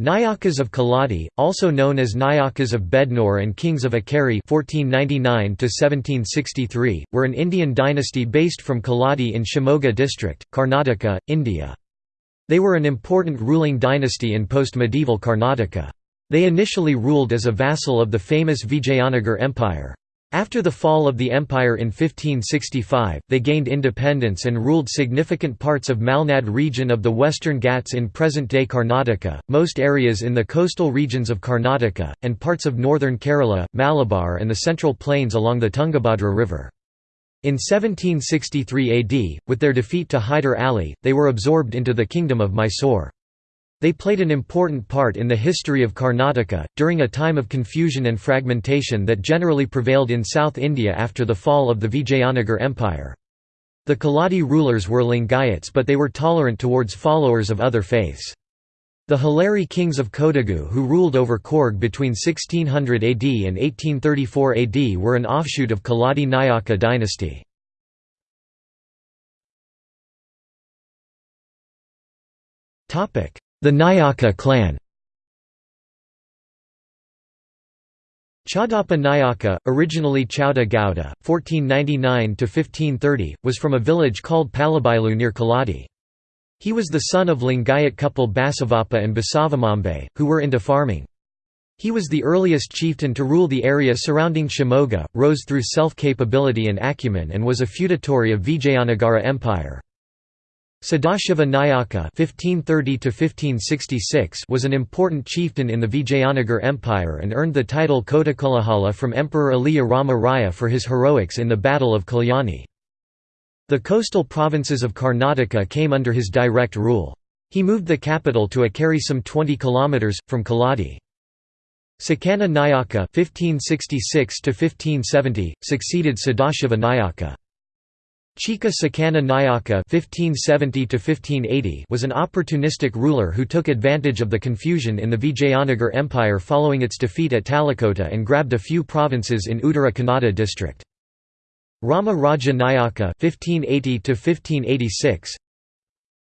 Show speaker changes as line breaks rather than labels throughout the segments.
Nayakas of Keladi, also known as Nayakas of Bednore and Kings of Akeri (1499–1763), were an Indian dynasty based from Keladi in Shimoga district, Karnataka, India. They were an important ruling dynasty in post-medieval Karnataka. They initially ruled as a vassal of the famous Vijayanagar Empire. After the fall of the empire in 1565, they gained independence and ruled significant parts of Malnad region of the Western Ghats in present-day Karnataka, most areas in the coastal regions of Karnataka, and parts of northern Kerala, Malabar and the central plains along the Tungabhadra River. In 1763 AD, with their defeat to Hyder Ali, they were absorbed into the Kingdom of Mysore. They played an important part in the history of Karnataka, during a time of confusion and fragmentation that generally prevailed in South India after the fall of the Vijayanagar Empire. The Keladi rulers were Lingayats but they were tolerant towards followers of other faiths. The Haleri kings of Kodagu who ruled over Coorg between 1600 AD and 1834 AD were an offshoot of Keladi Nayaka dynasty. The Nayaka clan Chaudappa Nayaka, originally Chauda Gowda, 1499–1530, was from a village called Palabailu near Keladi. He was the son of Lingayat couple Basavappa and Basavamambe, who were into farming. He was the earliest chieftain to rule the area surrounding Shimoga, rose through self-capability and acumen and was a feudatory of Vijayanagara Empire. Sadashiva Nayaka (1530–1566) was an important chieftain in the Vijayanagar Empire and earned the title Kotakulahala from Emperor Aliya Rama Raya for his heroics in the Battle of Kalyani. The coastal provinces of Karnataka came under his direct rule. He moved the capital to Akeri some 20 kilometers from Keladi. Sakana Nayaka (1566–1570) succeeded Sadashiva Nayaka. Chika Sakana Nayaka (1570–1580) was an opportunistic ruler who took advantage of the confusion in the Vijayanagar Empire following its defeat at Talikota and grabbed a few provinces in Uttara Kannada district. Rama Raja Nayaka (1580–1586).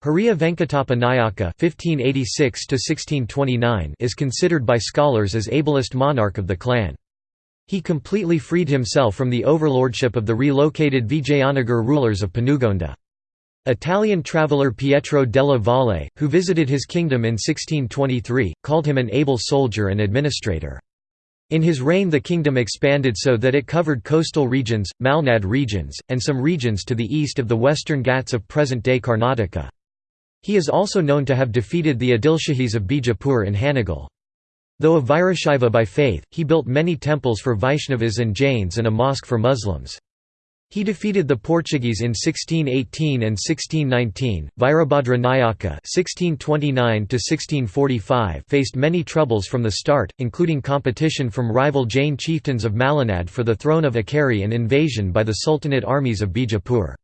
Hariya Venkatappa Nayaka (1586–1629) is considered by scholars as ablest monarch of the clan. He completely freed himself from the overlordship of the relocated Vijayanagar rulers of Panugonda. Italian traveller Pietro della Valle, who visited his kingdom in 1623, called him an able soldier and administrator. In his reign the kingdom expanded so that it covered coastal regions, Malnad regions, and some regions to the east of the western Ghats of present-day Karnataka. He is also known to have defeated the Adilshahis of Bijapur in Hanagal. Though a Virashaiva by faith, he built many temples for Vaishnavas and Jains and a mosque for Muslims. He defeated the Portuguese in 1618 and 1619. Virabhadra Nayaka (1629–1645) faced many troubles from the start, including competition from rival Jain chieftains of Malanad for the throne of Akeri and invasion by the Sultanate armies of Bijapur.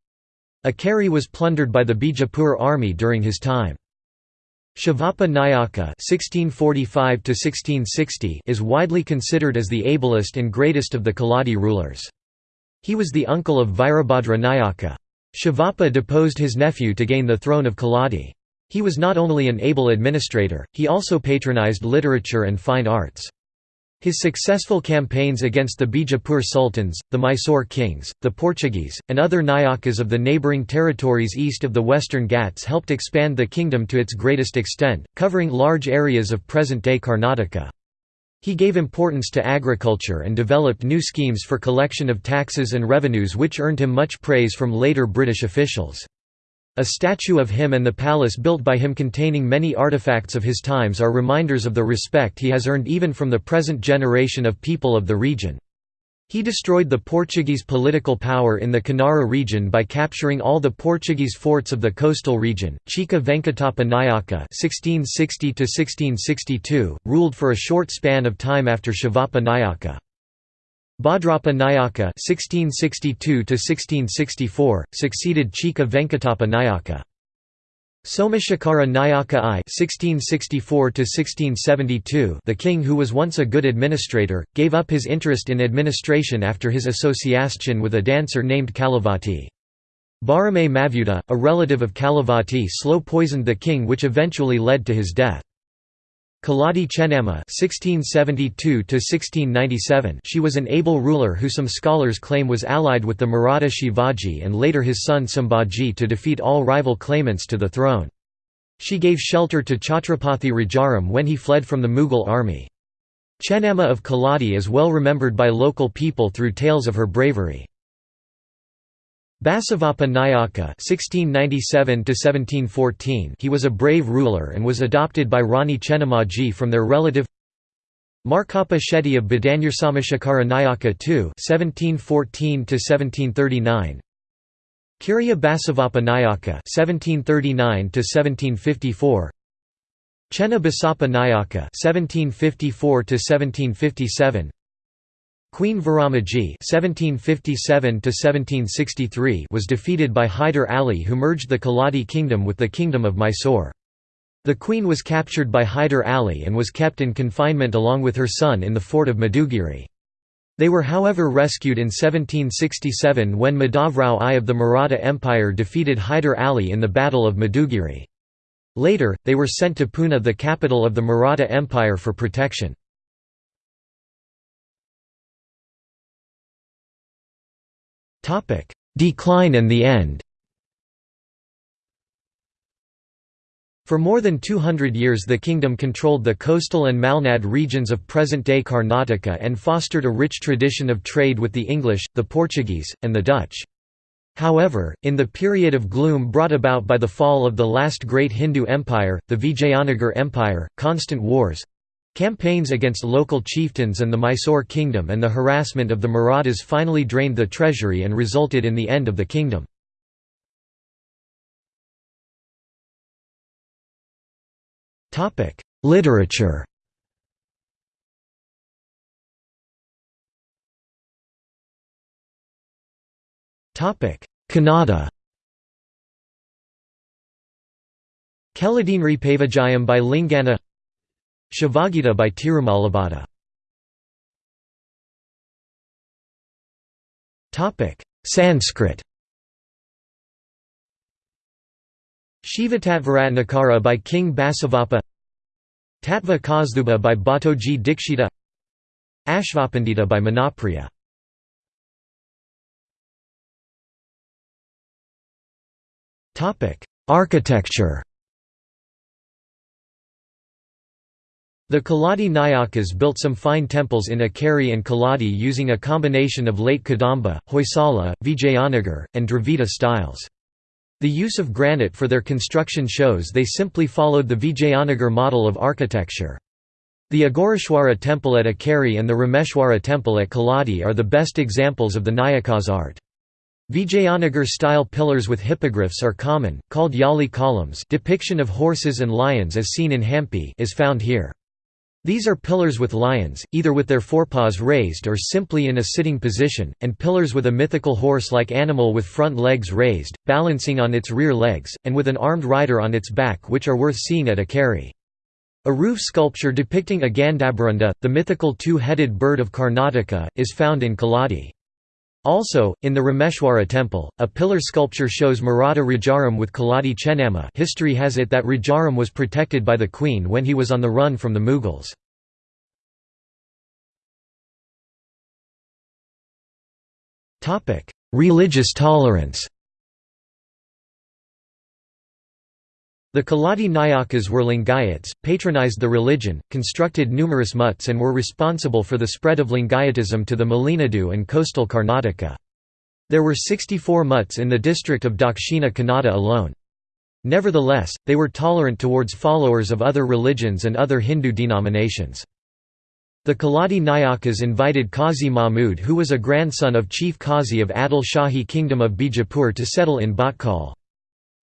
Akeri was plundered by the Bijapur army during his time. Shivappa Nayaka (1645–1660) is widely considered as the ablest and greatest of the Keladi rulers. He was the uncle of Virabhadra Nayaka. Shivappa deposed his nephew to gain the throne of Keladi. He was not only an able administrator, he also patronized literature and fine arts. His successful campaigns against the Bijapur sultans, the Mysore kings, the Portuguese, and other Nayakas of the neighbouring territories east of the Western Ghats helped expand the kingdom to its greatest extent, covering large areas of present-day Karnataka. He gave importance to agriculture and developed new schemes for collection of taxes and revenues which earned him much praise from later British officials. A statue of him and the palace built by him containing many artifacts of his times are reminders of the respect he has earned even from the present generation of people of the region. He destroyed the Portuguese political power in the Kanara region by capturing all the Portuguese forts of the coastal region. Chika Venkatappa Nayaka (1660–1662) ruled for a short span of time after Shivappa Nayaka. Bhadrappa Nayaka (1662–1664) succeeded Chika Venkatappa Nayaka. Somashekara Nayaka I (1664–1672), the king who was once a good administrator, gave up his interest in administration after his association with a dancer named Kalavati. Barame Mavuda, a relative of Kalavati slow poisoned the king which eventually led to his death. Keladi Chennamma (1672–1697). She was an able ruler who some scholars claim was allied with the Maratha Shivaji and later his son Sambhaji to defeat all rival claimants to the throne. She gave shelter to Chhatrapati Rajaram when he fled from the Mughal army. Chennamma of Keladi is well remembered by local people through tales of her bravery. Basavappa Nayaka (1697–1714). He was a brave ruler and was adopted by Rani Chennammaji from their relative. Markappa Shetty of Badanyarsamashekara Nayaka II (1714–1739). Kiriya Basavappa Nayaka (1739–1754). Chenna Nayaka (1754–1757). Queen Viramaji (1757–1763) was defeated by Hyder Ali, who merged the Keladi kingdom with the kingdom of Mysore. The queen was captured by Hyder Ali and was kept in confinement along with her son in the fort of Madugiri. They were however rescued in 1767 when Madhavrao I of the Maratha Empire defeated Hyder Ali in the Battle of Madugiri. Later, they were sent to Pune the capital of the Maratha Empire for protection. Decline and the end For more than 200 years the kingdom controlled the coastal and Malnad regions of present-day Karnataka and fostered a rich tradition of trade with the English, the Portuguese, and the Dutch. However, in the period of gloom brought about by the fall of the last great Hindu empire, the Vijayanagar Empire, constant wars, Campaigns against local chieftains and the Mysore kingdom and the harassment of the Marathas finally drained the treasury and resulted in the end of the kingdom. Literature Kannada Keladinripa Vijayam by Lingana Shivagita by Tirumalabhata Sanskrit. Shivatatvaratnakara by King Basavappa. Tattva Kasthubha by Bhattoji Dikshita. Ashvapandita by Manopriya Architecture The Keladi Nayakas built some fine temples in Akkeri and Keladi using a combination of late Kadamba, Hoysala, Vijayanagar, and Dravida styles. The use of granite for their construction shows they simply followed the Vijayanagar model of architecture. The Agoreshwara temple at Akkeri and the Rameshwara temple at Keladi are the best examples of the Nayakas art. Vijayanagar-style pillars with hippogriffs are common, called Yali columns depiction of horses and lions as seen in Hampi is found here. These are pillars with lions, either with their forepaws raised or simply in a sitting position, and pillars with a mythical horse-like animal with front legs raised, balancing on its rear legs, and with an armed rider on its back which are worth seeing at Akkeri. A roof sculpture depicting a Gandhabharunda, the mythical two-headed bird of Karnataka, is found in Keladi. Also, in the Rameshwara temple, a pillar sculpture shows Maratha Rajaram with Keladi Chennamma history has it that Rajaram was protected by the queen when he was on the run from the Mughals. Religious tolerance The Keladi Nayakas were Lingayats, patronized the religion, constructed numerous mutts and were responsible for the spread of Lingayatism to the Malenadu and coastal Karnataka. There were 64 mutts in the district of Dakshina Kannada alone. Nevertheless, they were tolerant towards followers of other religions and other Hindu denominations. The Keladi Nayakas invited Qazi Mahmud who was a grandson of Chief Qazi of Adil Shahi Kingdom of Bijapur to settle in Bhatkal.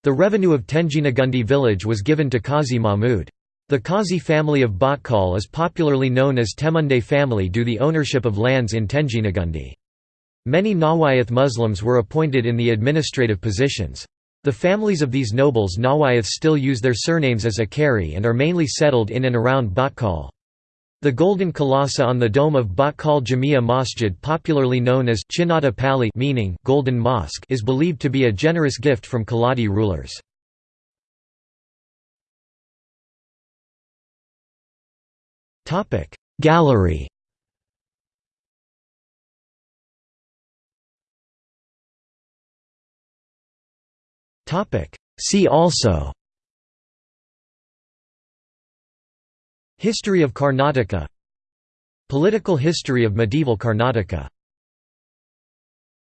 The revenue of Tenjinagundi village was given to Qazi Mahmud. The Qazi family of Bhatkal is popularly known as Temunde family due the ownership of lands in Tenjinagundi. Many Nawayath Muslims were appointed in the administrative positions. The families of these nobles Nawayath still use their surnames as Akkeri and are mainly settled in and around Bhatkal. The golden kalasa on the dome of Bhatkal Jamia Masjid popularly known as Chinnada Pali meaning golden mosque is believed to be a generous gift from Keladi rulers. Gallery See also History of Karnataka. Political history of medieval Karnataka